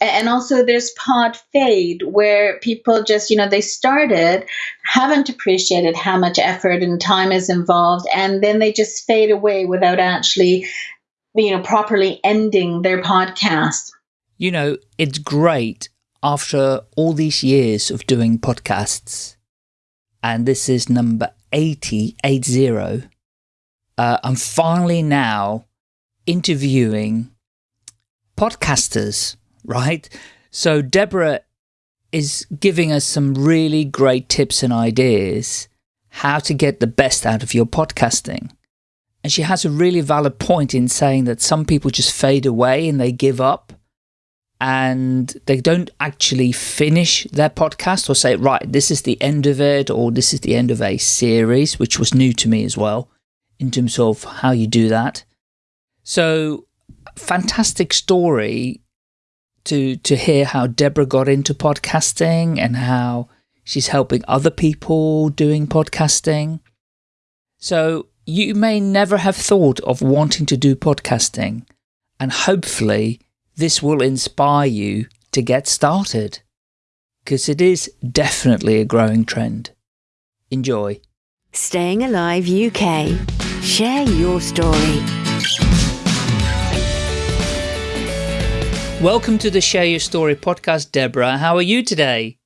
and also there's pod fade where people just you know they started haven't appreciated how much effort and time is involved and then they just fade away without actually you know properly ending their podcast. You know it's great after all these years of doing podcasts. And this is number 80 80 uh, i'm finally now interviewing podcasters right? So Deborah is giving us some really great tips and ideas how to get the best out of your podcasting. And she has a really valid point in saying that some people just fade away and they give up and they don't actually finish their podcast or say, right, this is the end of it or this is the end of a series, which was new to me as well in terms of how you do that. So fantastic story to to hear how Deborah got into podcasting and how she's helping other people doing podcasting. So you may never have thought of wanting to do podcasting and hopefully this will inspire you to get started because it is definitely a growing trend. Enjoy. Staying Alive UK. Share your story. Welcome to the Share Your Story podcast, Deborah. How are you today?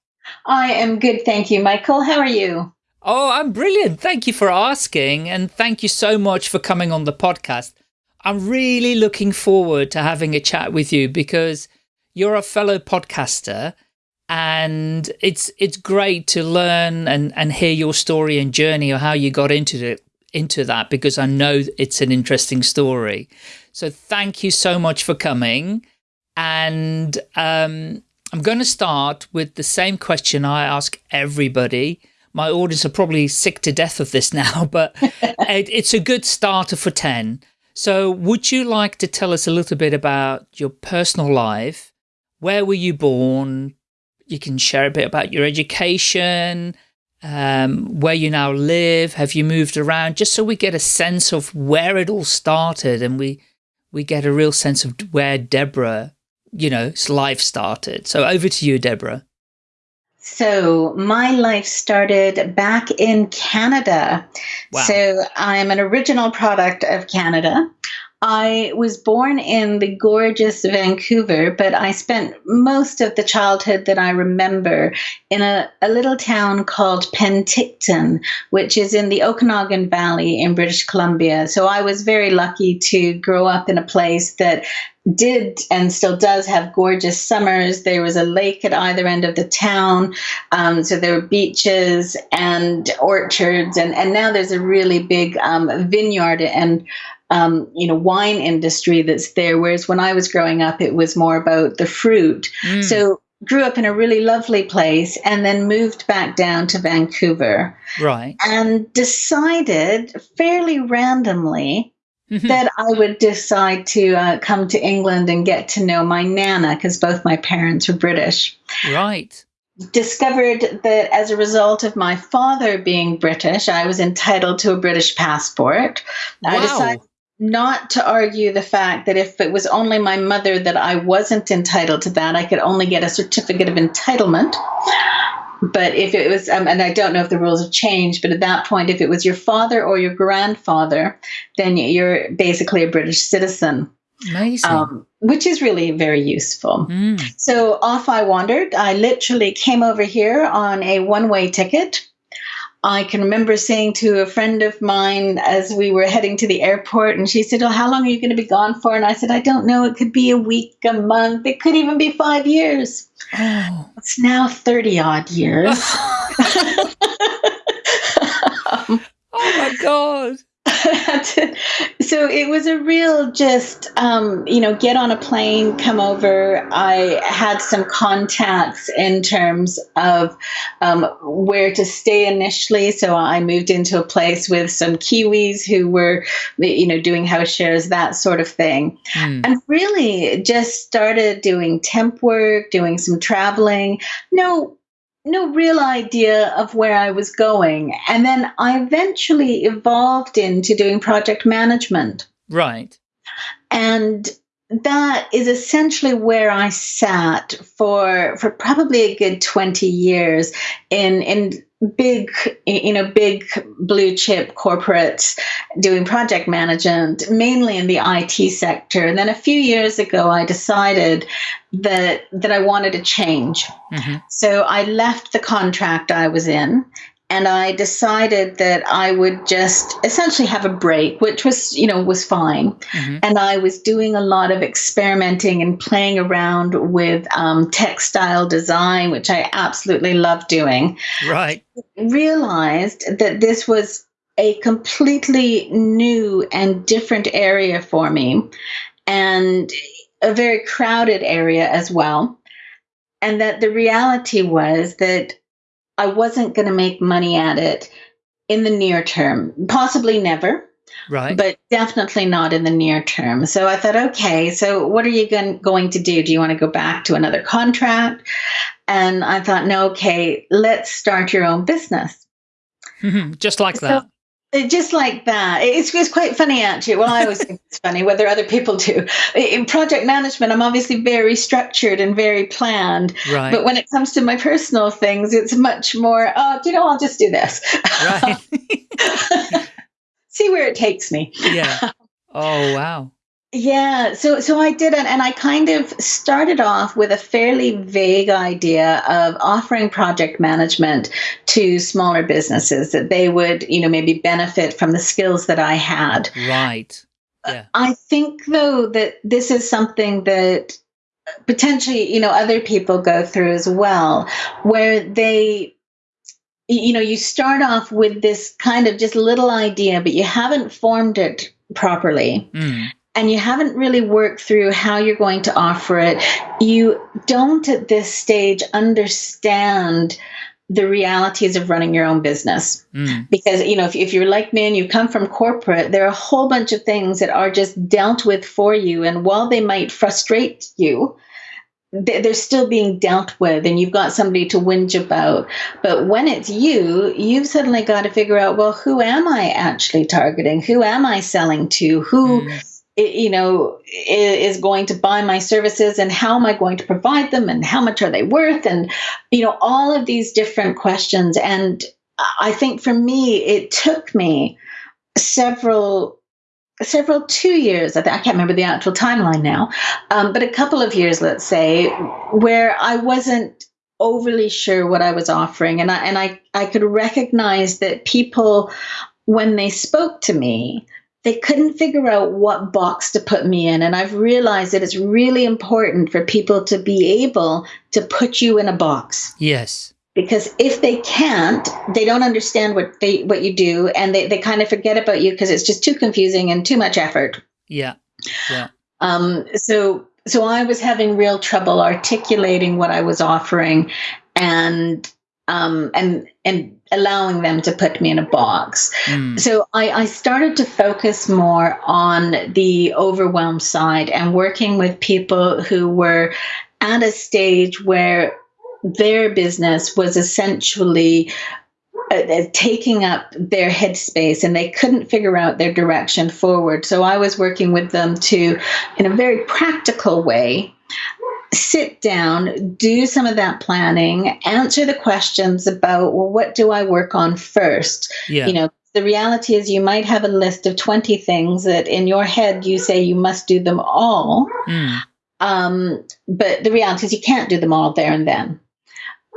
I am good, thank you, Michael. How are you? Oh, I'm brilliant. Thank you for asking, and thank you so much for coming on the podcast. I'm really looking forward to having a chat with you because you're a fellow podcaster and it's it's great to learn and, and hear your story and journey or how you got into it into that because I know it's an interesting story. So thank you so much for coming. And um, I'm going to start with the same question I ask everybody. My audience are probably sick to death of this now, but it, it's a good starter for 10. So would you like to tell us a little bit about your personal life? Where were you born? You can share a bit about your education, um, where you now live. Have you moved around? Just so we get a sense of where it all started and we, we get a real sense of where Deborah you know, life started. So over to you, Deborah. So my life started back in Canada. Wow. So I'm an original product of Canada. I was born in the gorgeous Vancouver, but I spent most of the childhood that I remember in a, a little town called Penticton, which is in the Okanagan Valley in British Columbia. So I was very lucky to grow up in a place that did and still does have gorgeous summers. There was a lake at either end of the town. Um, so there were beaches and orchards. And, and now there's a really big um, vineyard and um, you know, wine industry that's there. Whereas when I was growing up, it was more about the fruit. Mm. So grew up in a really lovely place and then moved back down to Vancouver. Right. And decided fairly randomly mm-hmm. that I would decide to uh, come to England and get to know my Nana because both my parents were British. Right discovered that as a result of my father being British, I was entitled to a British passport. Wow. I decided not to argue the fact that if it was only my mother that I wasn't entitled to that, I could only get a certificate of entitlement. But if it was, um, and I don't know if the rules have changed, but at that point, if it was your father or your grandfather, then you're basically a British citizen. Amazing. Um, which is really very useful. Mm. So off I wandered. I literally came over here on a one way ticket I can remember saying to a friend of mine as we were heading to the airport, and she said, Oh, how long are you going to be gone for? And I said, I don't know. It could be a week, a month, it could even be five years. Oh. It's now 30 odd years. um, oh my God. so it was a real just um, you know get on a plane come over. I had some contacts in terms of um, where to stay initially. So i moved into a place with some kiwis who were you know doing house shares that sort of thing. Mm. and really just started doing temp work doing some traveling. No no real idea of where I was going. And then I eventually evolved into doing project management. Right. And that is essentially where I sat for for probably a good 20 years in in big you know big blue chip corporates doing project management mainly in the IT sector and then a few years ago I decided that that I wanted to change mm-hmm. so I left the contract I was in and I decided that I would just essentially have a break, which was, you know, was fine. Mm-hmm. And I was doing a lot of experimenting and playing around with um, textile design, which I absolutely love doing. Right. Realized that this was a completely new and different area for me, and a very crowded area as well. And that the reality was that I wasn't going to make money at it in the near term, possibly never. Right. But definitely not in the near term. So I thought, okay, so what are you going, going to do? Do you want to go back to another contract? And I thought, no, okay, let's start your own business. Just like so, that just like that. It's, it's quite funny, actually. Well, I always think it's funny, whether other people do. In project management, I'm obviously very structured and very planned. Right. But when it comes to my personal things, it's much more, oh, you know, I'll just do this. Right. See where it takes me. Yeah. Oh, wow. Yeah, so so I did it, and I kind of started off with a fairly vague idea of offering project management to smaller businesses that they would, you know, maybe benefit from the skills that I had. Right. Yeah. I think though that this is something that potentially, you know, other people go through as well, where they you know, you start off with this kind of just little idea, but you haven't formed it properly. Mm and you haven't really worked through how you're going to offer it, you don't at this stage understand the realities of running your own business. Mm. Because, you know, if, if you're like me and you come from corporate, there are a whole bunch of things that are just dealt with for you. And while they might frustrate you, they're still being dealt with and you've got somebody to whinge about. But when it's you, you've suddenly got to figure out, well, who am I actually targeting? Who am I selling to? Who. Mm you know is going to buy my services and how am i going to provide them and how much are they worth? And you know all of these different questions. And i think for me it took me several several two years. I, I can't remember the actual timeline now um, but a couple of years let's say where i wasn't overly sure what i was offering. And i and i i could recognize that people when they spoke to me they couldn't figure out what box to put me in. And I've realized that it's really important for people to be able to put you in a box. Yes. Because if they can't, they don't understand what they what you do and they, they kind of forget about you because it's just too confusing and too much effort. Yeah. Yeah. Um, so so I was having real trouble articulating what I was offering and um, and and allowing them to put me in a box. Mm. So I, I started to focus more on the overwhelm side and working with people who were at a stage where their business was essentially uh, uh taking up their headspace and they couldn't figure out their direction forward. So I was working with them to, in a very practical way, sit down, do some of that planning, answer the questions about, well, what do I work on first? Yeah. You know, the reality is you might have a list of 20 things that in your head you say you must do them all. Mm. Um, but the reality is you can't do them all there and then.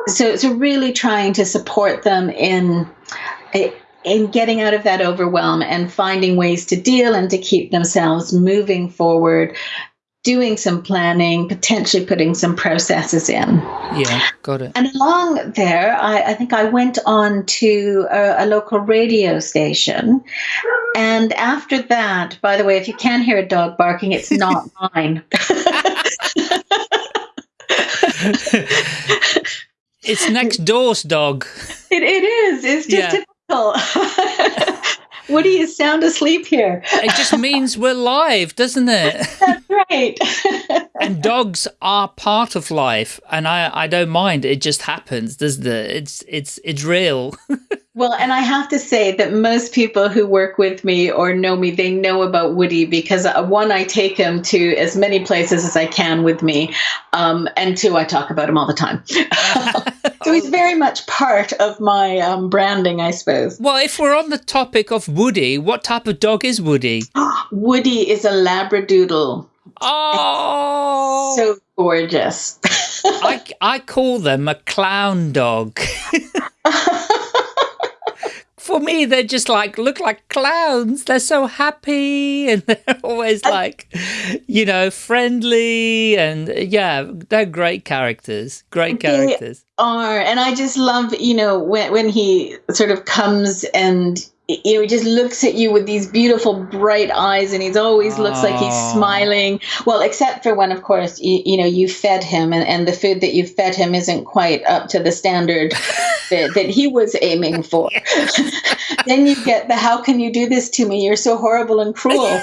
So, so really trying to support them in in getting out of that overwhelm and finding ways to deal and to keep themselves moving forward doing some planning, potentially putting some processes in. Yeah, got it. And along there, I, I think I went on to a, a, local radio station. And after that, by the way, if you can hear a dog barking, it's not mine. it's next door's dog. It, it is. It's just yeah. typical. Woody is sound asleep here. it just means we're live, doesn't it? That's right. and dogs are part of life, and I I don't mind. It just happens, doesn't it? It's it's it's real. Well, and I have to say that most people who work with me or know me, they know about Woody because uh, one, I take him to as many places as I can with me, um, and two, I talk about him all the time. So he's very much part of my um, branding, I suppose. Well, if we're on the topic of Woody, what type of dog is Woody? Woody is a Labradoodle. Oh, so gorgeous. I, I call them a clown dog. for me, they're just like, look like clowns. They're so happy and they're always like, you know, friendly. And yeah, they're great characters. Great characters. They are. And I just love, you know, when, when he sort of comes and you know, he just looks at you with these beautiful bright eyes and he's always looks like he's smiling. Well, except for when, of course, you, you know, you fed him and, and the food that you fed him isn't quite up to the standard that, that he was aiming for. then you get the, how can you do this to me? You're so horrible and cruel.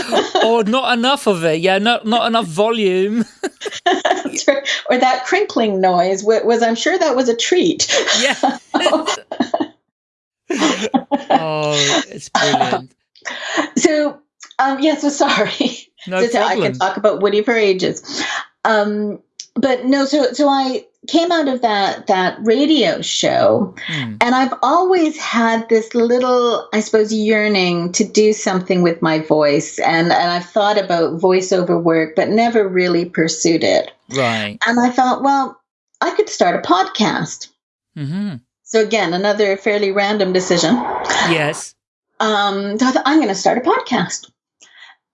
or not enough of it. Yeah, not, not enough volume. or that crinkling noise was, I'm sure that was a treat. Yeah oh, it's brilliant. So, um, yeah, so sorry. No so I can talk about Woody for ages. Um, but no, so so I came out of that that radio show hmm. and I've always had this little I suppose yearning to do something with my voice and and I've thought about voiceover work but never really pursued it. Right. And I thought, well, I could start a podcast. Mm-hmm. So again, another fairly random decision. Yes. Um, so I I'm going to start a podcast.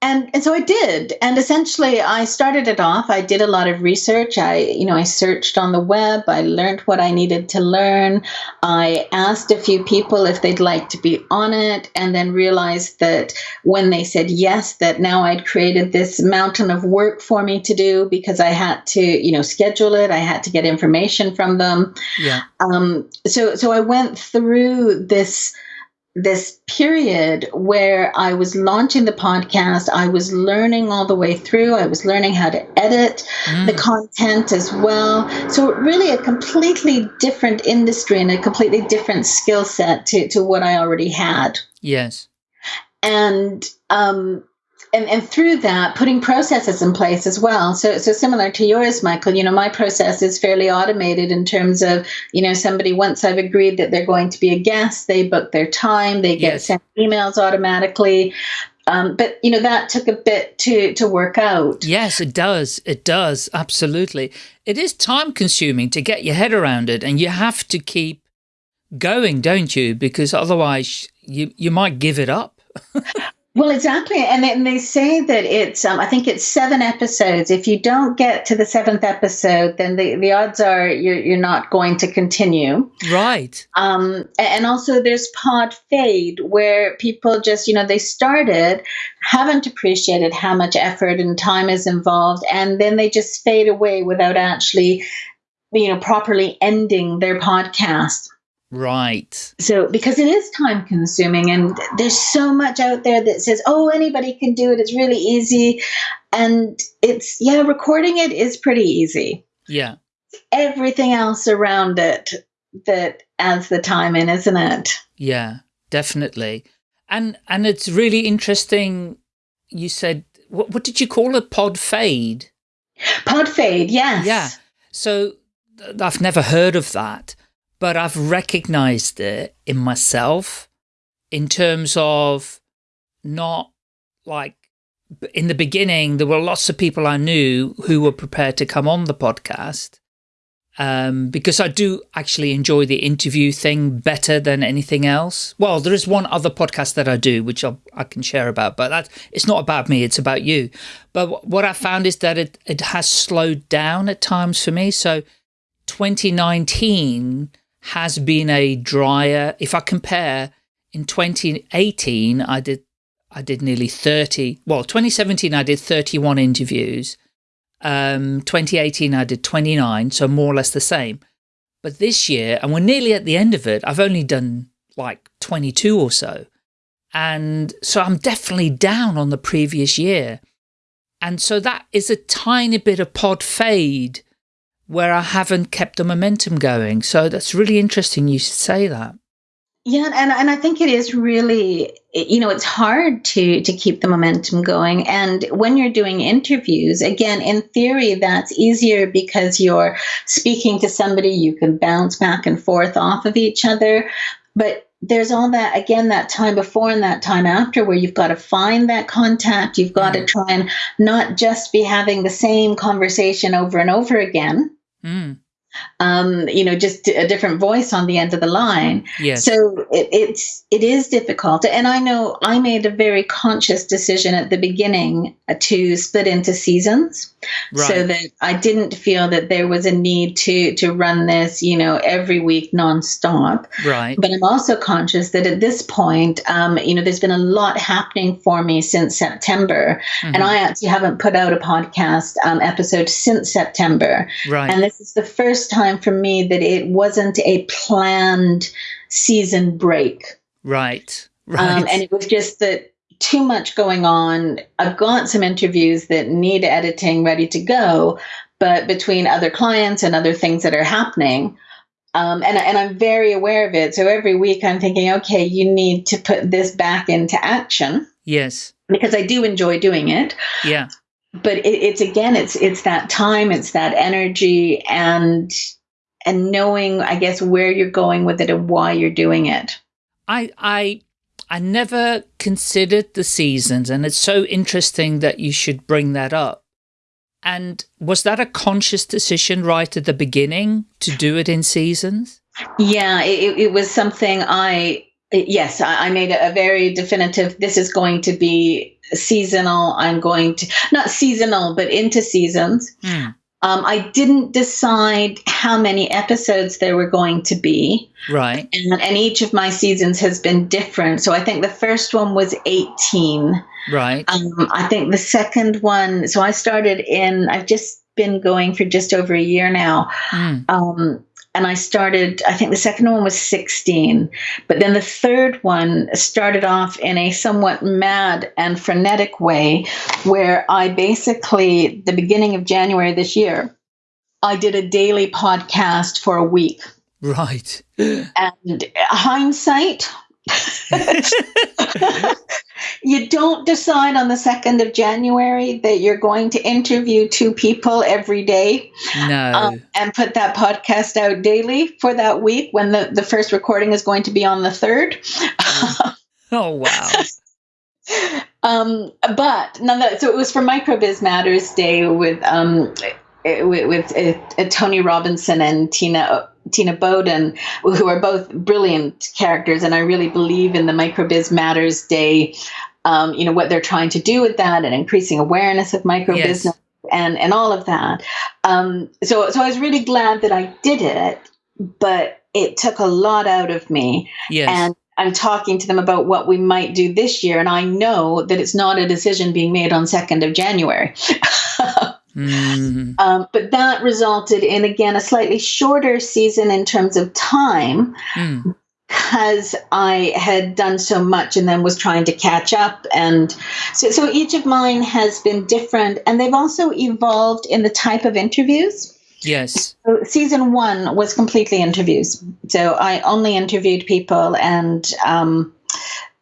And, and so I did. And essentially I started it off. I did a lot of research. I, you know, I searched on the web. I learned what I needed to learn. I asked a few people if they'd like to be on it and then realized that when they said yes, that now I'd created this mountain of work for me to do because I had to, you know, schedule it. I had to get information from them. Yeah. Um, so, so I went through this, this period where I was launching the podcast, I was learning all the way through. I was learning how to edit mm. the content as well. So, really, a completely different industry and a completely different skill set to, to what I already had. Yes. And um, and, and through that, putting processes in place as well. So, so similar to yours, Michael, you know, my process is fairly automated in terms of, you know, somebody, once I've agreed that they're going to be a guest, they book their time, they get yes. sent emails automatically. Um, but you know that took a bit to to work out. Yes, it does. It does absolutely. It is time consuming to get your head around it, and you have to keep going, don't you? Because otherwise, you you might give it up. Well, exactly, and they, and they say that it's um, I think it's seven episodes. If you don't get to the seventh episode, then the, the odds are you're you're not going to continue. Right. Um, and also there's pod fade where people just you know they started, haven't appreciated how much effort and time is involved, and then they just fade away without actually, you know, properly ending their podcast. Right. So, because it is time consuming, and there's so much out there that says, oh, anybody can do it, it's really easy. And it's, yeah, recording it is pretty easy. Yeah. Everything else around it that adds the time in, isn't it? Yeah, definitely. And, and it's really interesting. You said, what, what did you call a Pod fade? Pod fade, yes. Yeah. So I've never heard of that but I've recognized it in myself in terms of not like in the beginning, there were lots of people I knew who were prepared to come on the podcast um, because I do actually enjoy the interview thing better than anything else. Well, there is one other podcast that I do, which I'll, i can share about, but that it's not about me, it's about you. But what I found is that it, it has slowed down at times for me. So 2019 has been a drier, if I compare in 2018, I did, I did nearly 30, well, 2017, I did 31 interviews. Um, 2018, I did 29, so more or less the same. But this year, and we're nearly at the end of it, I've only done like 22 or so. And so I'm definitely down on the previous year. And so that is a tiny bit of pod fade where I haven't kept the momentum going. So that's really interesting you should say that. Yeah, and, and I think it is really, you know, it's hard to to keep the momentum going. And when you're doing interviews, again, in theory, that's easier because you're speaking to somebody, you can bounce back and forth off of each other. But there's all that again that time before and that time after where you've got to find that contact you've got mm. to try and not just be having the same conversation over and over again mm um, you know, just a different voice on the end of the line. Yes. So it, it's it is difficult, and I know I made a very conscious decision at the beginning to split into seasons, right. so that I didn't feel that there was a need to to run this, you know, every week nonstop. Right. But I'm also conscious that at this point, um, you know, there's been a lot happening for me since September, mm-hmm. and I actually haven't put out a podcast um, episode since September. Right. And this is the first first time for me that it wasn't a planned season break. Right. Right. Um, and it was just that too much going on. I've got some interviews that need editing ready to go, but between other clients and other things that are happening, um, and, and I'm very aware of it. So every week I'm thinking, okay, you need to put this back into action. Yes. Because I do enjoy doing it. Yeah but it, it's again it's it's that time it's that energy and and knowing i guess where you're going with it and why you're doing it. I i i never considered the seasons and it's so interesting that you should bring that up. And was that a conscious decision right at the beginning to do it in seasons? Yeah it, it was something i yes i made a very definitive this is going to be seasonal. I'm going to, not seasonal, but into seasons. Mm. Um, I didn't decide how many episodes there were going to be. Right. And, and, each of my seasons has been different. So I think the first one was 18. Right. Um, I think the second one, so I started in, I've just been going for just over a year now. Mm. Um, and I started, I think the second one was 16. But then the third one started off in a somewhat mad and frenetic way, where I basically, the beginning of January this year, I did a daily podcast for a week. Right. And hindsight, you don't decide on the 2nd of January that you're going to interview two people every day no. Um, and put that podcast out daily for that week when the, the first recording is going to be on the 3rd. oh, wow. um, but nonetheless, so it was for Microbiz Matters Day with um, with, with uh, Tony Robinson and Tina Tina Boden, who are both brilliant characters, and I really believe in the Microbiz Matters Day. Um, you know what they're trying to do with that, and increasing awareness of microbusiness yes. and and all of that. Um, so so I was really glad that I did it, but it took a lot out of me. Yes. And I'm talking to them about what we might do this year, and I know that it's not a decision being made on second of January. Mm-hmm. Um, but that resulted in, again, a slightly shorter season in terms of time mm. because I had done so much and then was trying to catch up. And so, so each of mine has been different, and they've also evolved in the type of interviews. Yes. So season one was completely interviews. So I only interviewed people and um,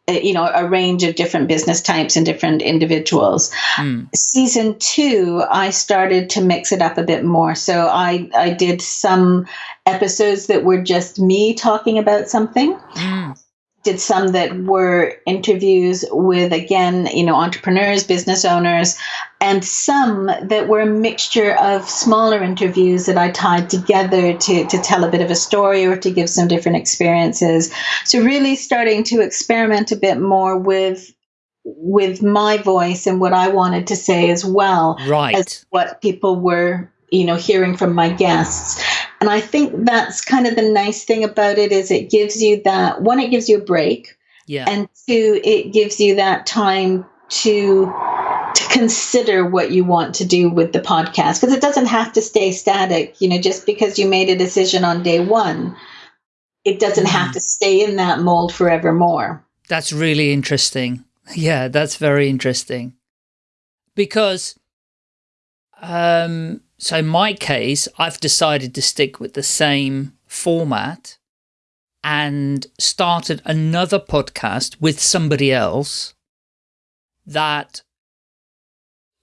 you know a range of different business types and different individuals. Mm. season two i started to mix it up a bit more. So i i did some episodes that were just me talking about something. Mm did some that were interviews with again you know entrepreneurs business owners and some that were a mixture of smaller interviews that i tied together to, to tell a bit of a story or to give some different experiences. So really starting to experiment a bit more with with my voice and what i wanted to say as well right. as what people were you know hearing from my guests and I think that's kind of the nice thing about it is it gives you that one, it gives you a break. Yeah. And two, it gives you that time to to consider what you want to do with the podcast because it doesn't have to stay static you know just because you made a decision on day one it doesn't mm. have to stay in that mold forevermore that's really interesting yeah that's very interesting because um so in my case, I've decided to stick with the same format and started another podcast with somebody else that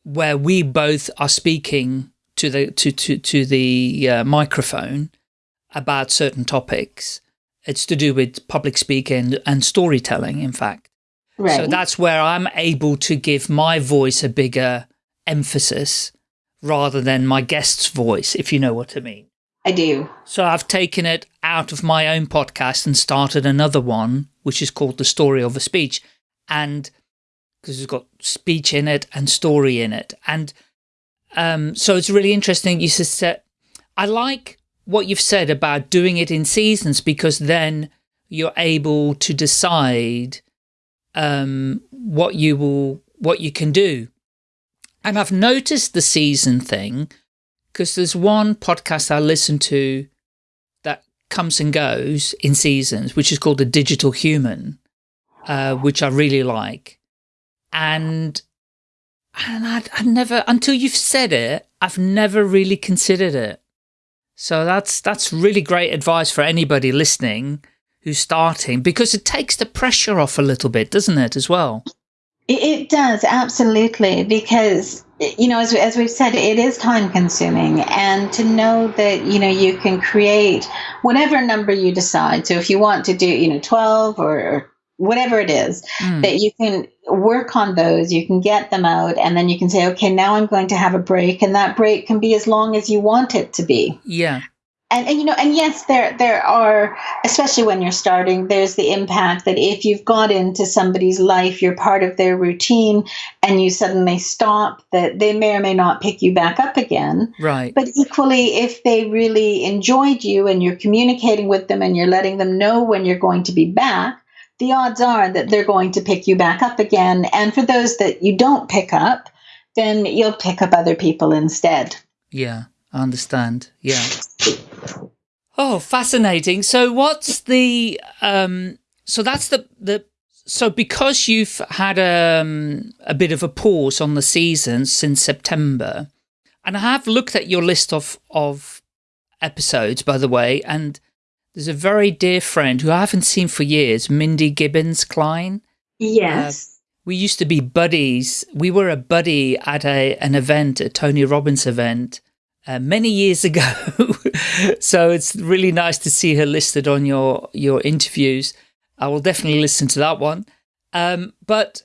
where we both are speaking to the to to to the uh, microphone about certain topics. It's to do with public speaking and storytelling, in fact. Right. So that's where I'm able to give my voice a bigger emphasis rather than my guest's voice, if you know what I mean. I do. So I've taken it out of my own podcast and started another one, which is called The Story of a Speech. And because it's got speech in it and story in it. And um, so it's really interesting. You said, I like what you've said about doing it in seasons because then you're able to decide um, what you will, what you can do. And I've noticed the season thing because there's one podcast I listen to that comes and goes in seasons, which is called The Digital Human, uh, which I really like. And and I'd, I'd never, until you've said it, I've never really considered it. So that's, that's really great advice for anybody listening who's starting because it takes the pressure off a little bit, doesn't it, as well? It does, absolutely, because, you know, as, as we've said, it is time consuming. And to know that, you know, you can create whatever number you decide. So if you want to do, you know, 12 or, or whatever it is, mm. that you can work on those, you can get them out, and then you can say, okay, now I'm going to have a break. And that break can be as long as you want it to be. Yeah and, and you know and yes there there are especially when you're starting there's the impact that if you've got into somebody's life you're part of their routine and you suddenly stop that they may or may not pick you back up again. Right. But equally if they really enjoyed you and you're communicating with them and you're letting them know when you're going to be back the odds are that they're going to pick you back up again. And for those that you don't pick up then you'll pick up other people instead. Yeah I understand. Yeah. Oh, fascinating. So what's the, um, so that's the, the, so because you've had um, a bit of a pause on the season since September, and I have looked at your list of, of episodes, by the way, and there's a very dear friend who I haven't seen for years, Mindy Gibbins-Klein. Yes. Uh, we used to be buddies. We were a buddy at a an event, a Tony Robbins event, uh, many years ago. so it's really nice to see her listed on your, your interviews. I will definitely listen to that one. Um, but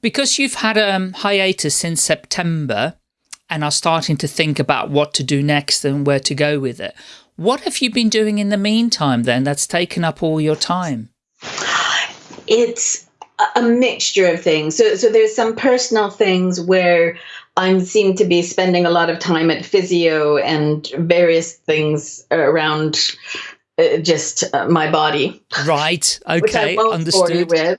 because you've had a um, hiatus since September and are starting to think about what to do next and where to go with it, what have you been doing in the meantime then that's taken up all your time? It's a mixture of things. So, so there's some personal things where I seem to be spending a lot of time at physio and various things around uh, just uh, my body. Right. Okay. Understood.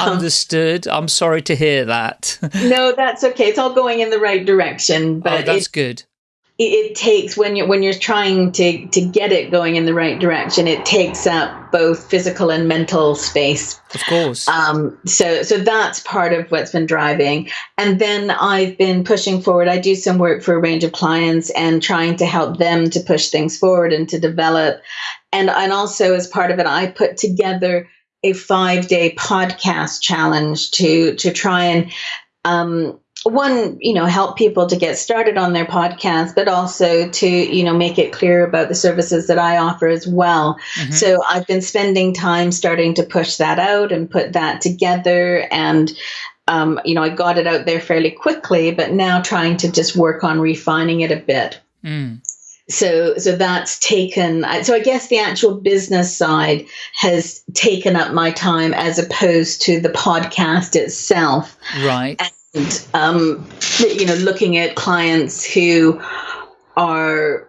Um, Understood. I'm sorry to hear that. no, that's okay. It's all going in the right direction. Oh, but oh, that's good it, takes when you when you're trying to to get it going in the right direction it takes up both physical and mental space. Of course. Um, so so that's part of what's been driving. And then i've been pushing forward. I do some work for a range of clients and trying to help them to push things forward and to develop. And and also as part of it i put together a five day podcast challenge to to try and um, one, you know, help people to get started on their podcast, but also to, you know, make it clear about the services that I offer as well. Mm-hmm. So I've been spending time starting to push that out and put that together. And, um, you know, I got it out there fairly quickly, but now trying to just work on refining it a bit. Mm. So, so that's taken. So, I guess the actual business side has taken up my time as opposed to the podcast itself. Right. And um, you know looking at clients who are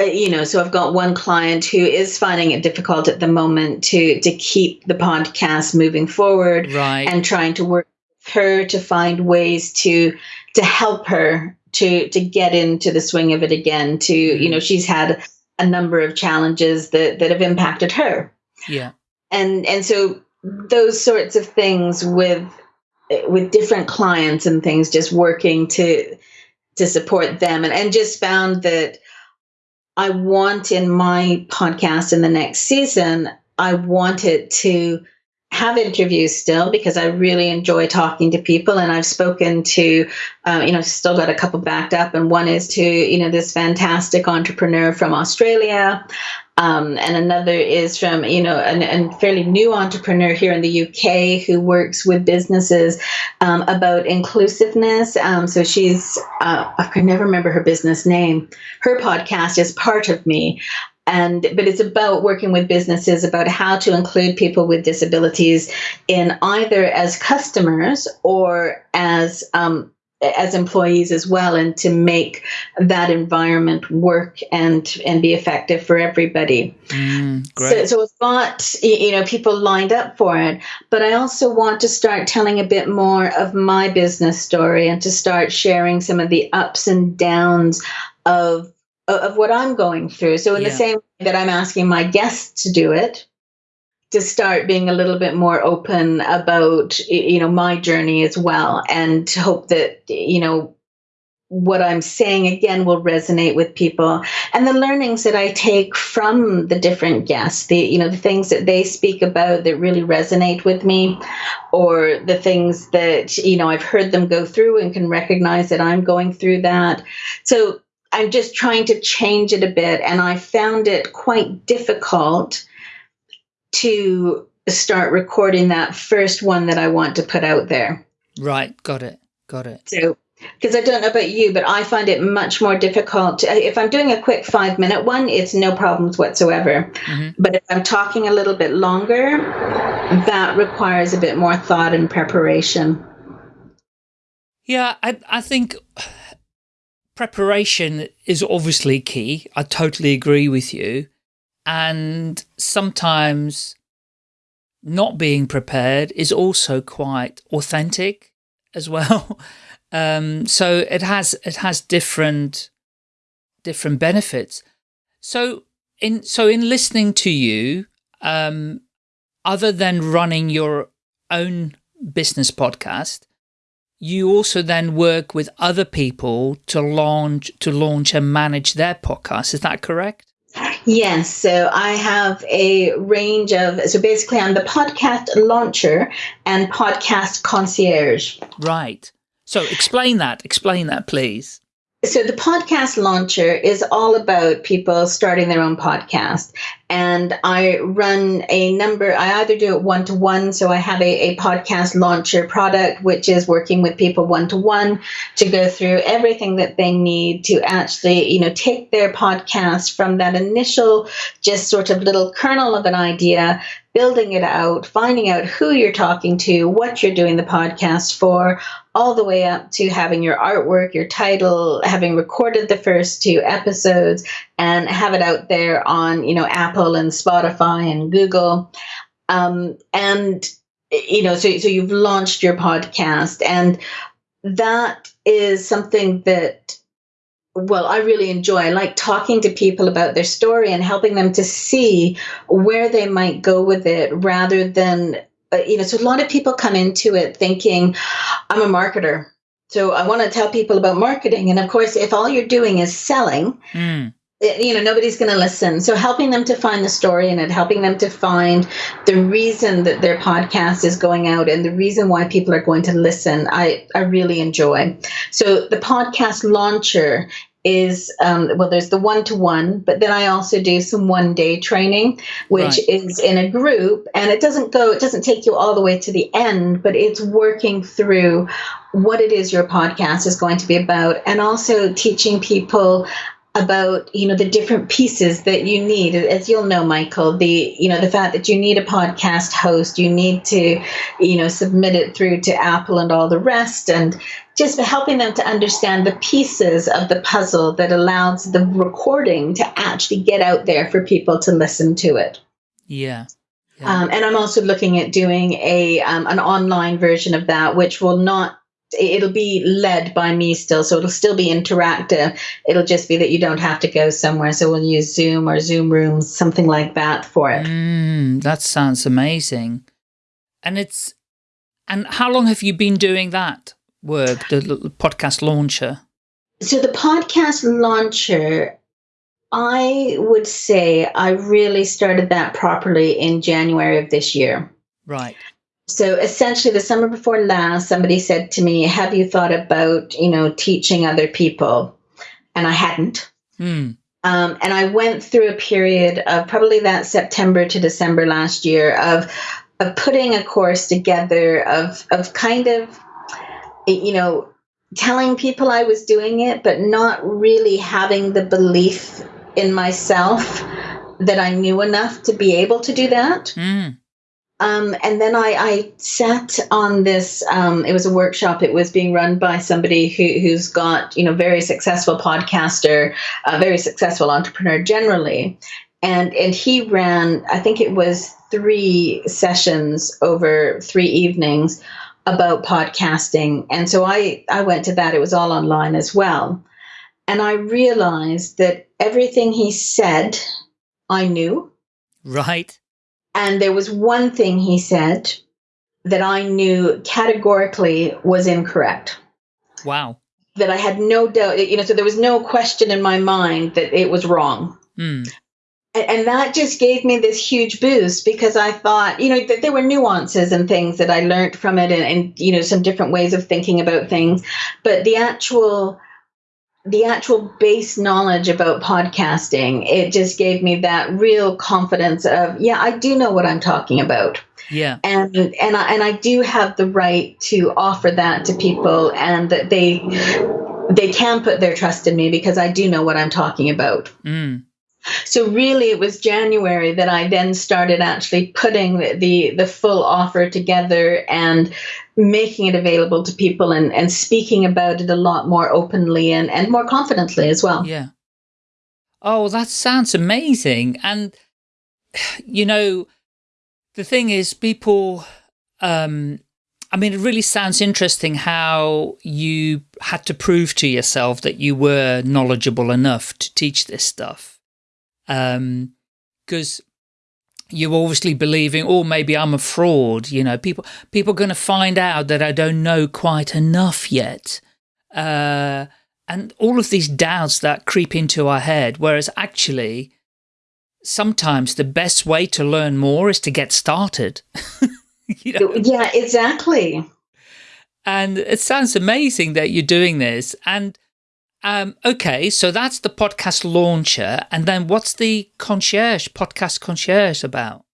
uh, you know so i've got one client who is finding it difficult at the moment to to keep the podcast moving forward right. and trying to work with her to find ways to to help her to to get into the swing of it again to mm-hmm. you know she's had a number of challenges that that have impacted her. Yeah. And and so those sorts of things with with different clients and things, just working to to support them, and and just found that I want in my podcast in the next season, I want it to have interviews still because I really enjoy talking to people, and I've spoken to, uh, you know, still got a couple backed up, and one is to, you know, this fantastic entrepreneur from Australia. Um, and another is from, you know, a fairly new entrepreneur here in the UK who works with businesses um, about inclusiveness. Um, so she's, uh, I can never remember her business name. Her podcast is part of me and but it's about working with businesses about how to include people with disabilities in either as customers or as um, as employees as well and to make that environment work and and be effective for everybody. Mm, so, so it's got you know people lined up for it. But i also want to start telling a bit more of my business story and to start sharing some of the ups and downs of of what I'm going through. So in yeah. the same way that I'm asking my guests to do it, to start being a little bit more open about you know my journey as well and to hope that you know what I'm saying again will resonate with people and the learnings that I take from the different guests the you know the things that they speak about that really resonate with me or the things that you know I've heard them go through and can recognize that I'm going through that so I'm just trying to change it a bit, and I found it quite difficult to start recording that first one that I want to put out there. Right, got it, got it. So, because I don't know about you, but I find it much more difficult. To, if I'm doing a quick five minute one, it's no problems whatsoever. Mm-hmm. But if I'm talking a little bit longer, that requires a bit more thought and preparation. Yeah, I, I think preparation is obviously key. I totally agree with you. And sometimes not being prepared is also quite authentic as well. Um, so it has it has different different benefits. So in so in listening to you, um, other than running your own business podcast, you also then work with other people to launch to launch and manage their podcast. Is that correct? Yes. So I have a range of, so basically I'm the podcast launcher and podcast concierge. Right. So explain that. Explain that, please. So the podcast launcher is all about people starting their own podcast. And I run a number, I either do it one to one. So I have a, a podcast launcher product, which is working with people one to one to go through everything that they need to actually, you know, take their podcast from that initial just sort of little kernel of an idea building it out, finding out who you're talking to, what you're doing the podcast for, all the way up to having your artwork, your title, having recorded the first two episodes and have it out there on, you know, Apple and Spotify and Google. Um, and, you know, so, so you've launched your podcast and that is something that well, I really enjoy. I like talking to people about their story and helping them to see where they might go with it rather than, uh, you know, so a lot of people come into it thinking, I'm a marketer. So I want to tell people about marketing. And of course, if all you're doing is selling, mm you know nobody's going to listen so helping them to find the story in it helping them to find the reason that their podcast is going out and the reason why people are going to listen i i really enjoy so the podcast launcher is um, well there's the one-to-one but then i also do some one day training which right. is in a group and it doesn't go it doesn't take you all the way to the end but it's working through what it is your podcast is going to be about and also teaching people about you know the different pieces that you need as you'll know michael the you know the fact that you need a podcast host you need to you know submit it through to apple and all the rest and just helping them to understand the pieces of the puzzle that allows the recording to actually get out there for people to listen to it yeah, yeah. Um, and i'm also looking at doing a um, an online version of that which will not it'll be led by me still so it'll still be interactive it'll just be that you don't have to go somewhere so we'll use zoom or zoom rooms something like that for it mm, that sounds amazing and it's and how long have you been doing that work the podcast launcher so the podcast launcher I would say I really started that properly in January of this year. Right. So essentially, the summer before last, somebody said to me, "Have you thought about, you know, teaching other people?" And I hadn't. Hmm. Um, and I went through a period of probably that September to December last year of of putting a course together of of kind of you know telling people I was doing it, but not really having the belief in myself that I knew enough to be able to do that. Mm. Um, and then I, I sat on this. Um, it was a workshop. It was being run by somebody who, who's got you know very successful podcaster, a very successful entrepreneur generally, and and he ran. I think it was three sessions over three evenings about podcasting, and so I I went to that. It was all online as well, and I realized that everything he said, I knew. Right and there was one thing he said that I knew categorically was incorrect. Wow. That I had no doubt, you know, so there was no question in my mind that it was wrong. Mm. And, and, that just gave me this huge boost because I thought, you know, that there were nuances and things that I learned from it and, and you know, some different ways of thinking about things. But the actual the actual base knowledge about podcasting, it just gave me that real confidence of, yeah, I do know what I'm talking about. Yeah. And and I and I do have the right to offer that to people and that they they can put their trust in me because I do know what I'm talking about. Mm. So really, it was January that I then started actually putting the, the, the full offer together and making it available to people and, and speaking about it a lot more openly and, and more confidently as well. Yeah. Oh, that sounds amazing. And, you know, the thing is people, um, I mean, it really sounds interesting how you had to prove to yourself that you were knowledgeable enough to teach this stuff um, because you're obviously believing, oh, maybe I'm a fraud. You know, people people are going to find out that I don't know quite enough yet. Uh, and all of these doubts that creep into our head, whereas actually, sometimes the best way to learn more is to get started. you know? Yeah, exactly. And it sounds amazing that you're doing this. And um, okay, so that's the podcast launcher. And then what's the concierge, podcast concierge about?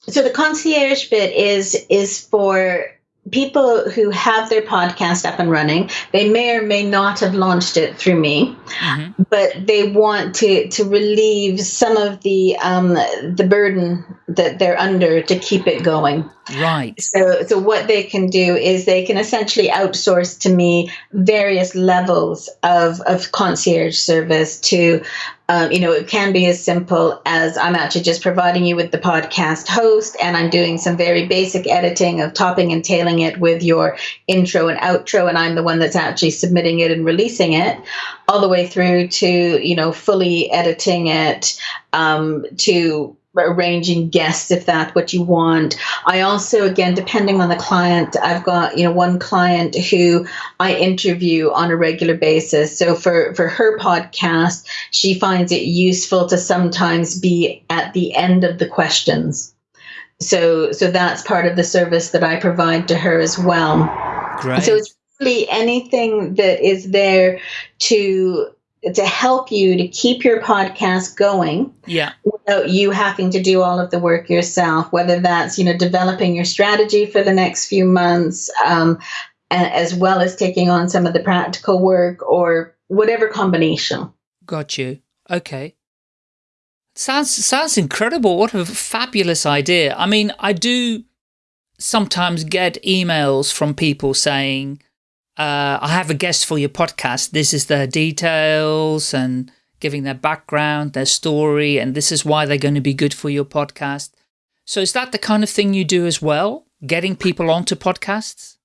So the concierge bit is is for people who have their podcast up and running they may or may not have launched it through me mm-hmm. but they want to to relieve some of the um, the burden that they're under to keep it going. Right. So so what they can do is they can essentially outsource to me various levels of of concierge service to um, you know, it can be as simple as I'm actually just providing you with the podcast host and I'm doing some very basic editing of topping and tailing it with your intro and outro, and I'm the one that's actually submitting it and releasing it, all the way through to, you know, fully editing it um, to arranging guests if that's what you want. I also, again, depending on the client, I've got, you know, one client who I interview on a regular basis. So for, for her podcast, she finds it useful to sometimes be at the end of the questions. So, so that's part of the service that I provide to her as well. Great. So it's really anything that is there to to help you to keep your podcast going yeah you having to do all of the work yourself whether that's you know developing your strategy for the next few months um, as well as taking on some of the practical work or whatever combination. Got you. Okay. Sounds sounds incredible. What a fabulous idea. I mean i do sometimes get emails from people saying uh, I have a guest for your podcast. This is their details and giving their background, their story, and this is why they're going to be good for your podcast. So is that the kind of thing you do as well? Getting people onto podcasts?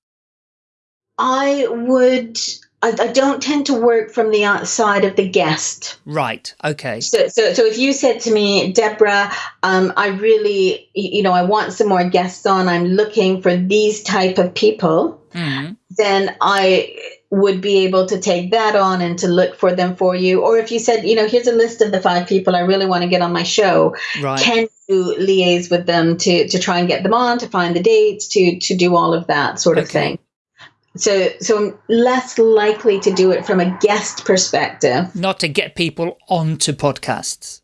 I would I, I, don't tend to work from the outside of the guest. Right. Okay. So, so, so if you said to me, Deborah, um, I really, you know, I want some more guests on. I'm looking for these type of people. Mm -hmm. Then I would be able to take that on and to look for them for you. Or if you said, you know, here's a list of the five people I really want to get on my show, right. can you liaise with them to to try and get them on, to find the dates, to to do all of that sort of thing. So so I'm less likely to do it from a guest perspective. Not to get people onto podcasts.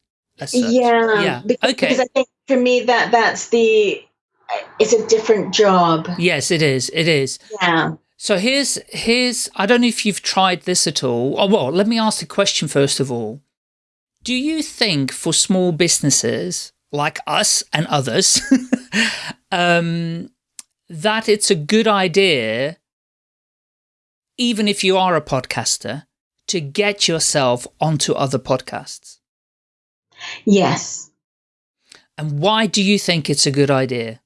Yeah. Yeah. Because, okay. Because I think for me that that's the it's a different job. Yes, it is. It is. Yeah. So here's, here's, I don't know if you've tried this at all. Oh, well, let me ask the question first of all. Do you think for small businesses like us and others, um, that it's a good idea, even if you are a podcaster, to get yourself onto other podcasts? Yes. And why do you think it's a good idea?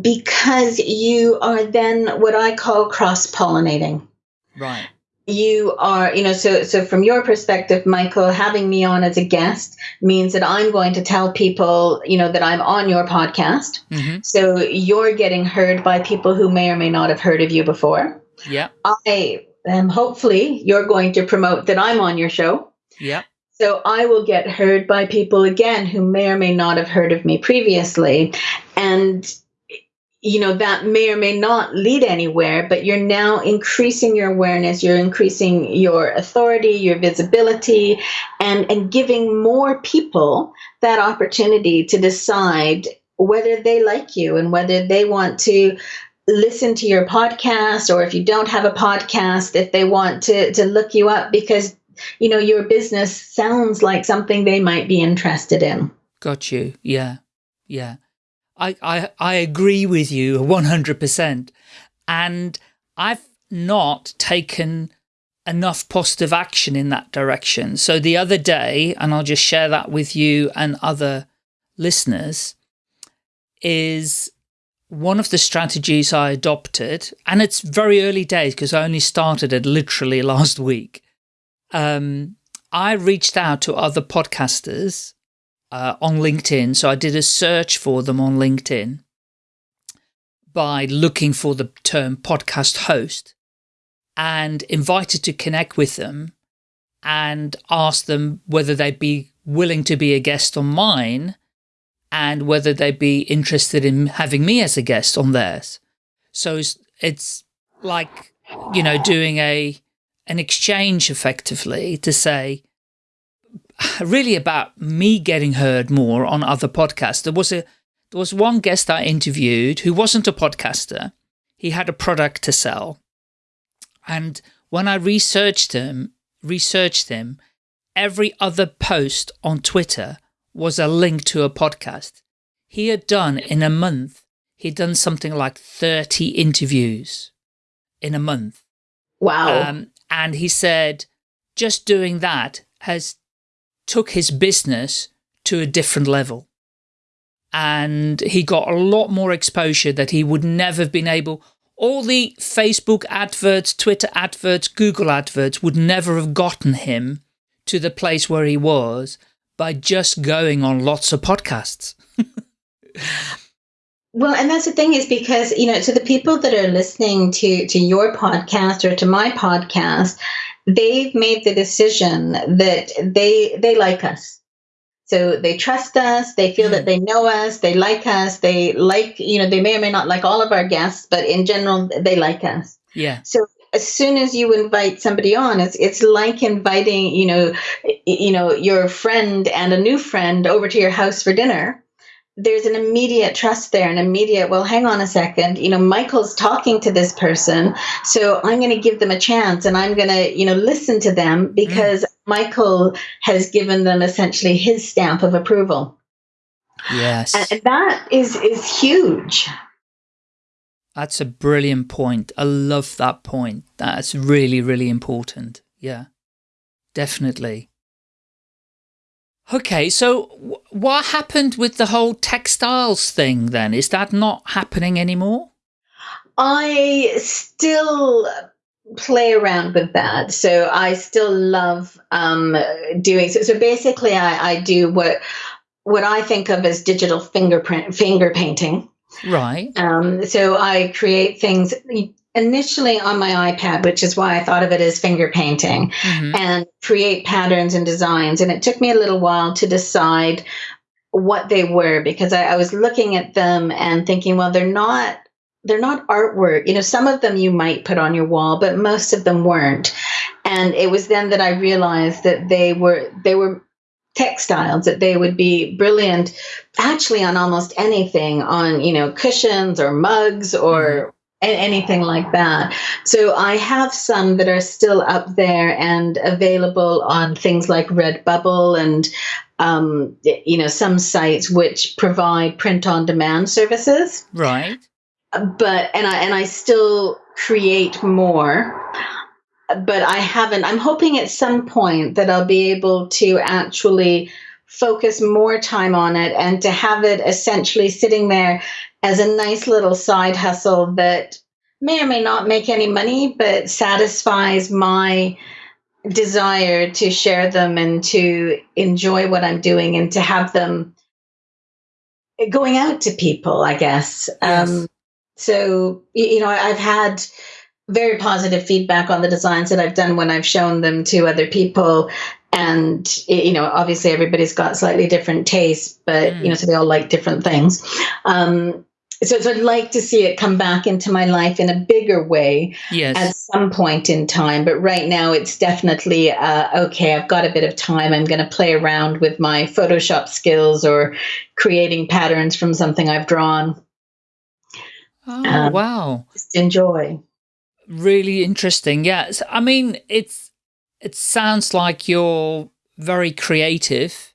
Because you are then what I call cross pollinating. Right. You are, you know, so so from your perspective, Michael, having me on as a guest means that I'm going to tell people, you know, that I'm on your podcast. Mm-hmm. So you're getting heard by people who may or may not have heard of you before. Yeah. I am hopefully you're going to promote that I'm on your show. Yeah. So I will get heard by people again who may or may not have heard of me previously. And you know that may or may not lead anywhere but you're now increasing your awareness you're increasing your authority your visibility and and giving more people that opportunity to decide whether they like you and whether they want to listen to your podcast or if you don't have a podcast if they want to to look you up because you know your business sounds like something they might be interested in. Got you. Yeah. Yeah I, I, I agree with you 100%. And I've not taken enough positive action in that direction. So the other day, and I'll just share that with you and other listeners, is one of the strategies I adopted, and it's very early days because I only started it literally last week. Um, I reached out to other podcasters uh, on LinkedIn. So I did a search for them on LinkedIn by looking for the term podcast host and invited to connect with them and asked them whether they'd be willing to be a guest on mine and whether they'd be interested in having me as a guest on theirs. So it's, it's like, you know, doing a, an exchange effectively to say, really about me getting heard more on other podcasts. There was a there was one guest I interviewed who wasn't a podcaster. He had a product to sell. And when I researched him, researched him, every other post on Twitter was a link to a podcast. He had done in a month, he'd done something like 30 interviews in a month. Wow. Um, and he said, just doing that has took his business to a different level. And he got a lot more exposure that he would never have been able. All the Facebook adverts, Twitter adverts, Google adverts would never have gotten him to the place where he was by just going on lots of podcasts. Well, and that's the thing is because, you know, to the people that are listening to to your podcast or to my podcast, they've made the decision that they they like us. So they trust us. They feel that mm-hmm. they know us. They like us. They like you know they may or may not like all of our guests but in general they like us. Yeah. So as soon as you invite somebody on it's it's like inviting you know you know your friend and a new friend over to your house for dinner there's an immediate trust there, an immediate, well, hang on a second, you know, Michael's talking to this person, so I'm going to give them a chance and I'm going to, you know, listen to them because mm. Michael has given them essentially his stamp of approval. Yes. And that is is huge. That's a brilliant point. I love that point. That's really, really important. Yeah, definitely. Okay, so what happened with the whole textiles thing then? Is that not happening anymore? I still play around with that. So I still love um, doing so. So basically, I, I do what what I think of as digital fingerprint finger painting. Right. Um, so I create things initially on my iPad, which is why I thought of it as finger painting mm-hmm. and create patterns and designs. And it took me a little while to decide what they were because I, I was looking at them and thinking, well, they're not they're not artwork. You know, some of them you might put on your wall, but most of them weren't. And it was then that I realized that they were they were textiles that they would be brilliant actually on almost anything on you know cushions or mugs or mm-hmm anything like that. So I have some that are still up there and available on things like Redbubble and um, you know some sites which provide print on demand services. Right. But and I and I still create more. But I haven't. I'm hoping at some point that I'll be able to actually focus more time on it and to have it essentially sitting there as a nice little side hustle that may or may not make any money, but satisfies my desire to share them and to enjoy what I'm doing and to have them going out to people, I guess. Yes. Um, so, you know, I've had very positive feedback on the designs that I've done when I've shown them to other people. And, you know, obviously everybody's got slightly different tastes, but, mm. you know, so they all like different things. Um, so, so I'd like to see it come back into my life in a bigger way yes. at some point in time. But right now, it's definitely uh, okay. I've got a bit of time. I'm going to play around with my Photoshop skills or creating patterns from something I've drawn. Oh um, wow! Just enjoy. Really interesting. Yes, I mean it's it sounds like you're very creative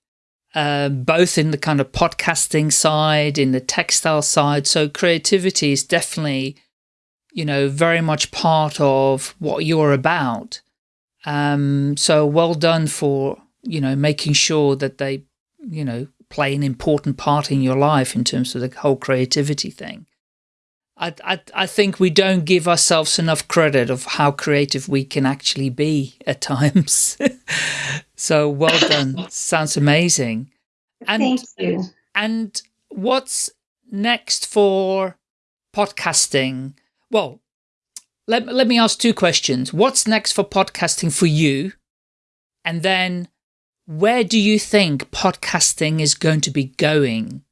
uh, both in the kind of podcasting side, in the textile side. So creativity is definitely, you know, very much part of what you're about. Um, so well done for, you know, making sure that they, you know, play an important part in your life in terms of the whole creativity thing. I, I, I think we don't give ourselves enough credit of how creative we can actually be at times. So well done. Sounds amazing. And, Thank you. And what's next for podcasting? Well, let, let me ask two questions. What's next for podcasting for you? And then where do you think podcasting is going to be going?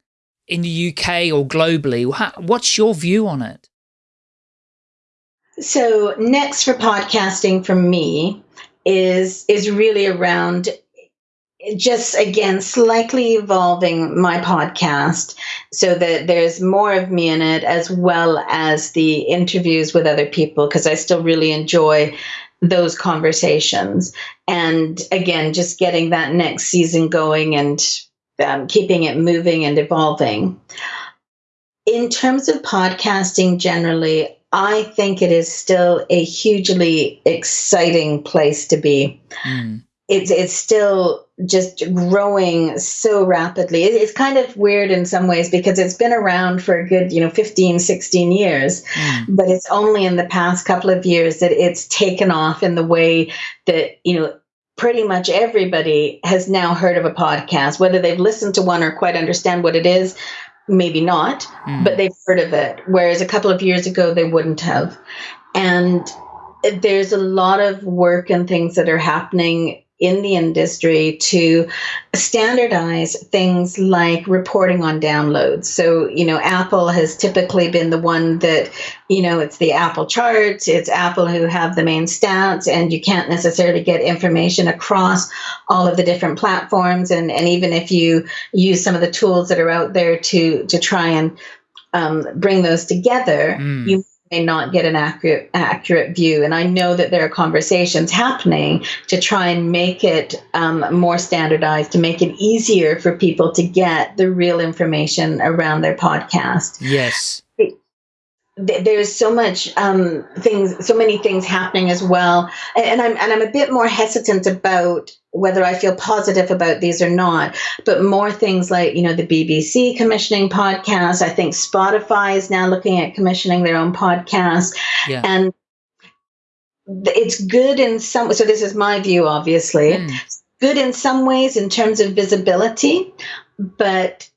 in the UK or globally? What's your view on it? So next for podcasting for me is is really around just again slightly evolving my podcast so that there's more of me in it as well as the interviews with other people because I still really enjoy those conversations and again just getting that next season going and um, keeping it moving and evolving. In terms of podcasting generally, I think it is still a hugely exciting place to be. Mm. It's it's still just growing so rapidly. It's kind of weird in some ways because it's been around for a good, you know, 15, 16 years, mm. but it's only in the past couple of years that it's taken off in the way that, you know, pretty much everybody has now heard of a podcast, whether they've listened to one or quite understand what it is, maybe not, mm. but they've heard of it. Whereas a couple of years ago, they wouldn't have. And there's a lot of work and things that are happening in the industry to standardize things like reporting on downloads. So, you know, Apple has typically been the one that, you know, it's the Apple charts, it's Apple who have the main stats, and you can't necessarily get information across all of the different platforms. And, and even if you use some of the tools that are out there to to try and um, bring those together, mm. you may not get an accurate accurate view. And I know that there are conversations happening to try and make it um, more standardized, to make it easier for people to get the real information around their podcast. Yes there's so much um, things, so many things happening as well, and, and, I'm and I'm a bit more hesitant about whether I feel positive about these or not. But more things like you know the BBC commissioning podcasts. I think Spotify is now looking at commissioning their own podcast, yeah. and it's good in some. So this is my view, obviously. Mm. Good in some ways in terms of visibility, but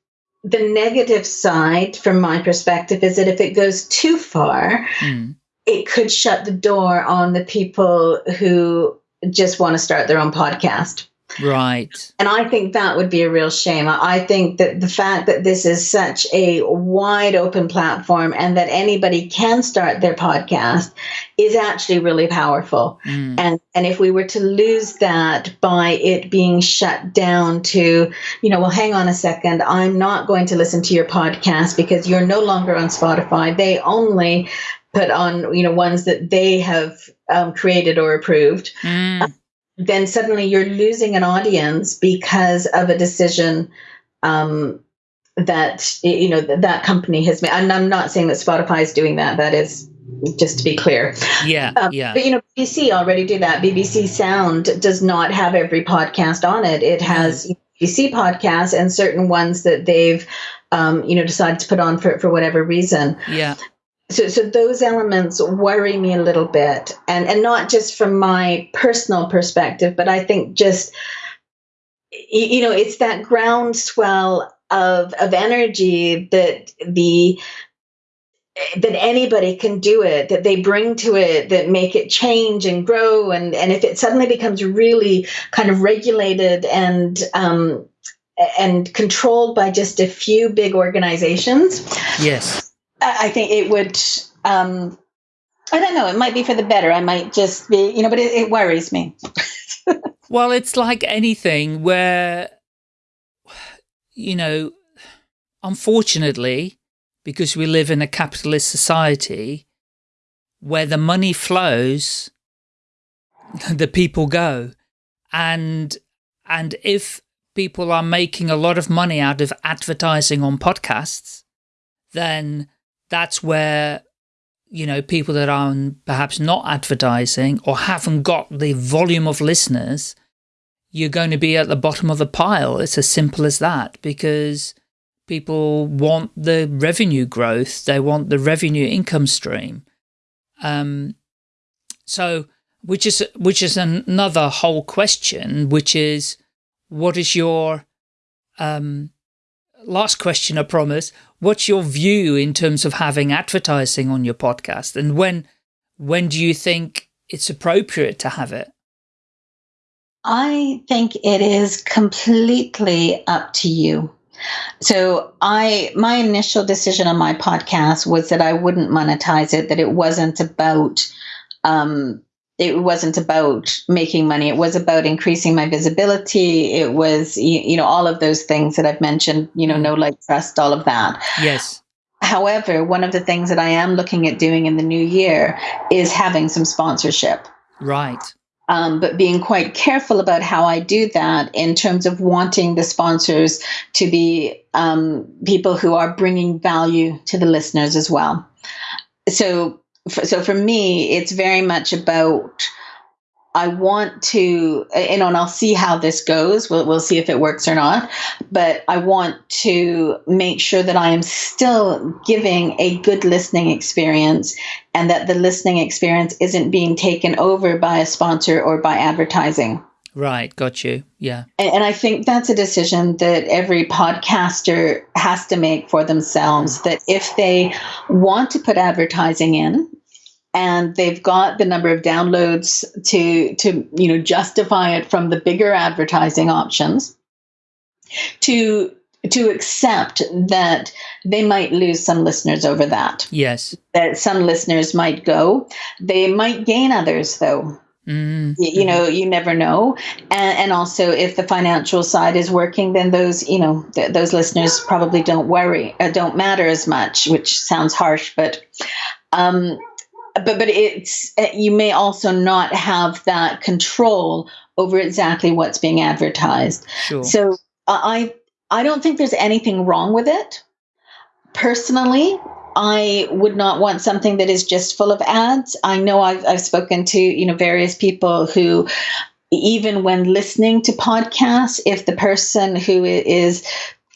the negative side, from my perspective, is that if it goes too far, mm. it could shut the door on the people who just want to start their own podcast. Right. And I think that would be a real shame. I think that the fact that this is such a wide open platform and that anybody can start their podcast is actually really powerful. Mm. And and if we were to lose that by it being shut down to, you know, well hang on a second, I'm not going to listen to your podcast because you're no longer on Spotify. They only put on, you know, ones that they have um, created or approved. Mm then suddenly you're losing an audience because of a decision um, that you know that company has made. And I'm not saying that Spotify is doing that. That is just to be clear. Yeah, um, yeah. But you know, BBC already do that. BBC Sound does not have every podcast on it. It has mm. BBC podcasts and certain ones that they've um, you know decided to put on for for whatever reason. Yeah so, so those elements worry me a little bit. And and not just from my personal perspective but i think just you know it's that groundswell of of energy that the that anybody can do it that they bring to it that make it change and grow. And and if it suddenly becomes really kind of regulated and um and controlled by just a few big organizations yes I think it would. Um, I don't know. It might be for the better. I might just be, you know, but it, it worries me. well, it's like anything where, you know, unfortunately, because we live in a capitalist society where the money flows, the people go. And, and if people are making a lot of money out of advertising on podcasts, then that's where you know, people that are perhaps not advertising or haven't got the volume of listeners, you're going to be at the bottom of the pile. It's as simple as that because people want the revenue growth. They want the revenue income stream. Um, so, which is, which is another whole question, which is, what is your, um, last question, I promise. What's your view in terms of having advertising on your podcast? And when, when do you think it's appropriate to have it? I think it is completely up to you. So I my initial decision on my podcast was that I wouldn't monetize it, that it wasn't about um, it wasn't about making money. It was about increasing my visibility. It was, you, know, all of those things that I've mentioned, you know, no like trust, all of that. Yes. However, one of the things that I am looking at doing in the new year is having some sponsorship. Right. Um, but being quite careful about how I do that in terms of wanting the sponsors to be um, people who are bringing value to the listeners as well. So so for me, it's very much about I want to, you know, and I'll see how this goes. We'll, we'll see if it works or not. But I want to make sure that I am still giving a good listening experience and that the listening experience isn't being taken over by a sponsor or by advertising. Right, got you. Yeah. And, and, I think that's a decision that every podcaster has to make for themselves that if they want to put advertising in and they've got the number of downloads to to you know justify it from the bigger advertising options to to accept that they might lose some listeners over that. Yes. That some listeners might go. They might gain others though. Mm-hmm. You know, you never know, and, and, also if the financial side is working, then those you know th- those listeners probably don't worry, uh, don't matter as much. Which sounds harsh, but um, but but it's uh, you may also not have that control over exactly what's being advertised. Sure. So I I don't think there's anything wrong with it. Personally, I would not want something that is just full of ads. I know I've, I've spoken to, you know, various people who, even when listening to podcasts, if the person who is,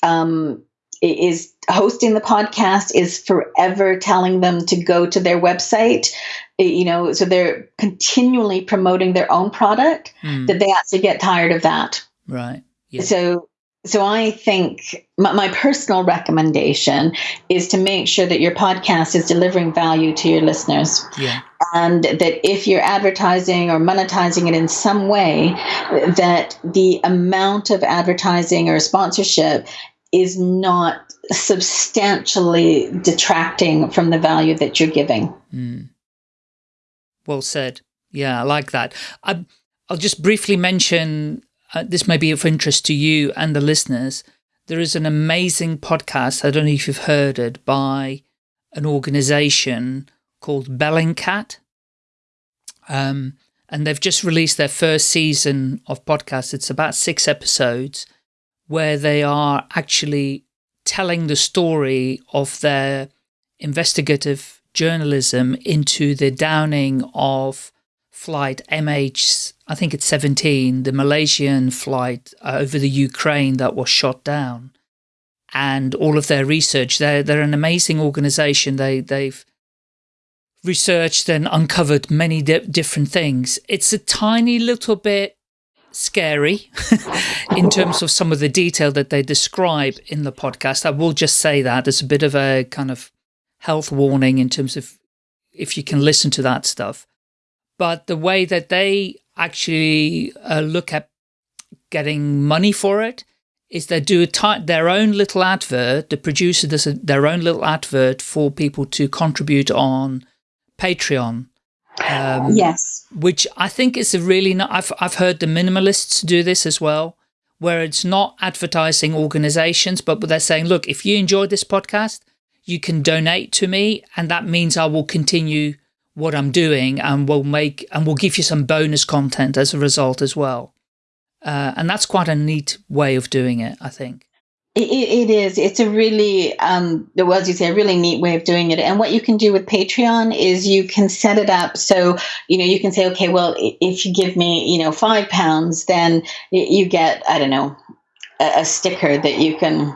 um, is hosting the podcast is forever telling them to go to their website you know so they're continually promoting their own product mm. that they actually get tired of that right yeah. so so I think my, my, personal recommendation is to make sure that your podcast is delivering value to your listeners. Yeah. And that if you're advertising or monetizing it in some way, that the amount of advertising or sponsorship is not substantially detracting from the value that you're giving. Mm. Well said. Yeah, I like that. I, I'll just briefly mention uh, this may be of interest to you and the listeners. There is an amazing podcast, I don't know if you've heard it, by an organization called Bellingcat. Um, and they've just released their first season of podcast. It's about six episodes where they are actually telling the story of their investigative journalism into the downing of flight MH, I think it's 17, the Malaysian flight uh, over the Ukraine that was shot down. And all of their research, they're, they're an amazing organization. They, they've researched and uncovered many di different things. It's a tiny little bit scary in terms of some of the detail that they describe in the podcast. I will just say that there's a bit of a kind of health warning in terms of if you can listen to that stuff but the way that they actually uh, look at getting money for it is they do their own little advert. The producer does a, their own little advert for people to contribute on Patreon. Um, yes. Which I think is a really, not, I've, I've heard the minimalists do this as well, where it's not advertising organizations, but they're saying, look, if you enjoyed this podcast, you can donate to me and that means I will continue what I'm doing and we'll make and we'll give you some bonus content as a result as well. Uh, and that's quite a neat way of doing it, I think. It, it is. It's a really, um, well, as you say, a really neat way of doing it. And what you can do with Patreon is you can set it up so, you know, you can say, okay, well, if you give me, you know, five pounds, then you get, I don't know, a, a sticker that you can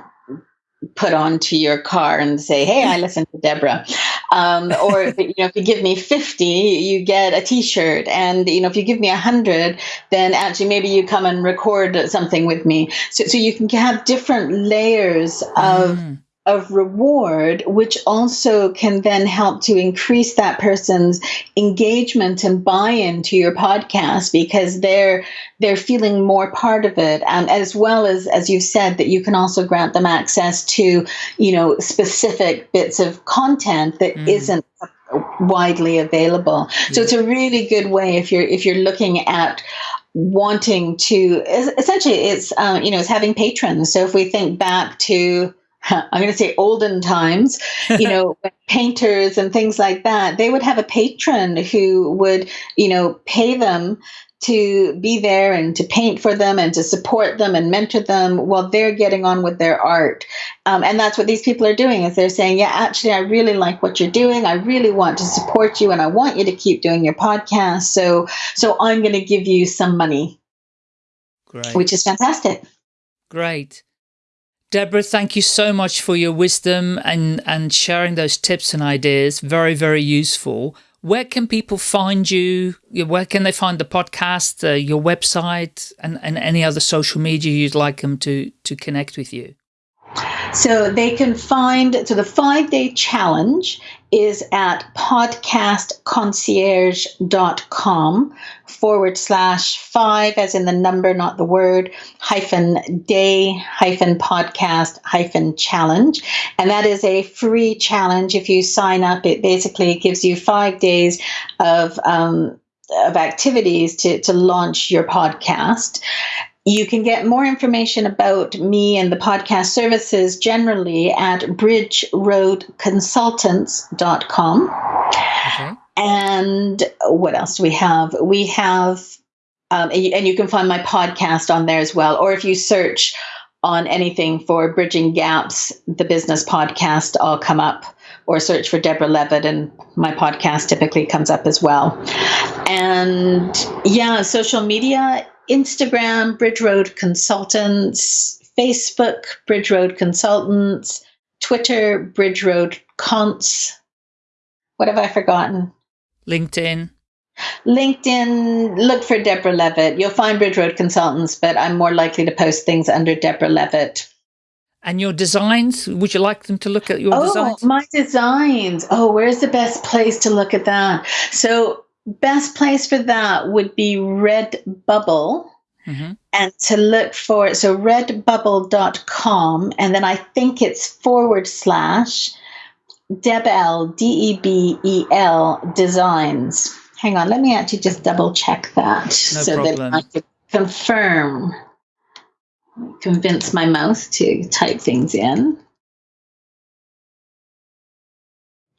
put onto your car and say, "Hey, I listen to Deborah," um, or you know, if you give me fifty, you get a T-shirt, and you know, if you give me a hundred, then actually maybe you come and record something with me. So, so you can have different layers of. Mm of reward, which also can then help to increase that person's engagement and buy-in to your podcast because they're they're feeling more part of it, and as well as as you said that you can also grant them access to you know specific bits of content that mm. not widely available. So it's a really good way if you're if you're looking at wanting to essentially it's uh, you know it's having patrons. So if we think back to I'm going to say olden times, you know, painters and things like that, they would have a patron who would, you know, pay them to be there and to paint for them and to support them and mentor them while they're getting on with their art. Um, and that's what these people are doing is they're saying, yeah, actually, I really like what you're doing. I really want to support you and I want you to keep doing your podcast. So, so I'm going to give you some money, Great. which is fantastic. Great. Deborah, thank you so much for your wisdom and, and sharing those tips and ideas. Very, very useful. Where can people find you? Where can they find the podcast, uh, your website, and, and any other social media you'd like them to, to connect with you? So they can find, so the five day challenge is at podcastconcierge.com forward slash five, as in the number, not the word, hyphen day, hyphen podcast, hyphen challenge. And that is a free challenge. If you sign up, it basically gives you five days of, um, of activities to, to launch your podcast. You can get more information about me and the podcast services generally at bridgeroadconsultants.com. Okay. And what else do we have? We have, um, and you can find my podcast on there as well. Or if you search on anything for Bridging Gaps, the business podcast, I'll come up. Or search for Deborah Levitt, and my podcast typically comes up as well. And yeah, social media Instagram, Bridge Road Consultants, Facebook, Bridge Road Consultants, Twitter, Bridge Road Cons. What have I forgotten? LinkedIn. LinkedIn, look for Deborah Levitt. You'll find Bridge Road Consultants, but I'm more likely to post things under Deborah Levitt. And your designs, would you like them to look at your oh, designs? My designs. Oh, where's the best place to look at that? So, best place for that would be Redbubble. Mm-hmm. And to look for it, so redbubble.com, and then I think it's forward slash Debel, D E B E L designs. Hang on, let me actually just double check that no so problem. that I can confirm convince my mouse to type things in.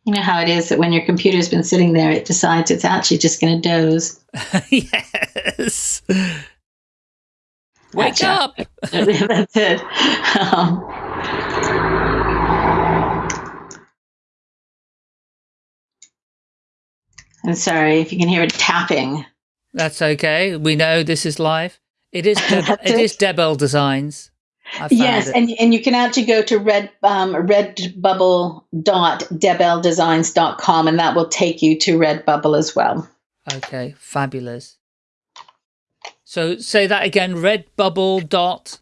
You know how it is that when your computer's been sitting there, it decides it's actually just going to doze. yes. Wake up. That's it. Um, I'm sorry if you can hear it tapping. That's okay. We know this is live. It is Deb- it is Debel Designs. Yes, it. and and you can actually go to red um, redbubble.debeldesigns.com and that will take you to Redbubble as well. Okay, fabulous. So say that again, redbubble dot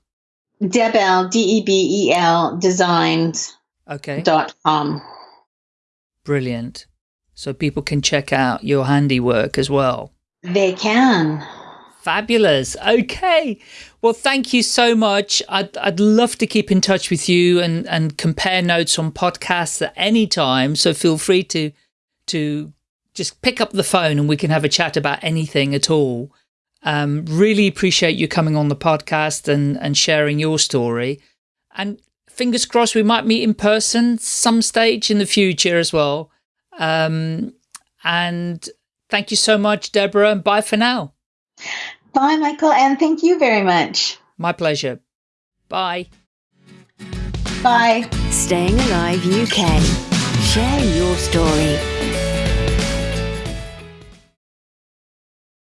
Debel D E B E L designs okay dot com. Brilliant. So people can check out your handiwork as well. They can. Fabulous. Okay. Well, thank you so much. I'd, I'd love to keep in touch with you and, and compare notes on podcasts at any time. So feel free to, to just pick up the phone and we can have a chat about anything at all. Um, really appreciate you coming on the podcast and, and sharing your story. And fingers crossed we might meet in person some stage in the future as well. Um, and thank you so much, Deborah, and bye for now. Bye, Michael, and thank you very much. My pleasure. Bye. Bye. Staying Alive UK. Share your story.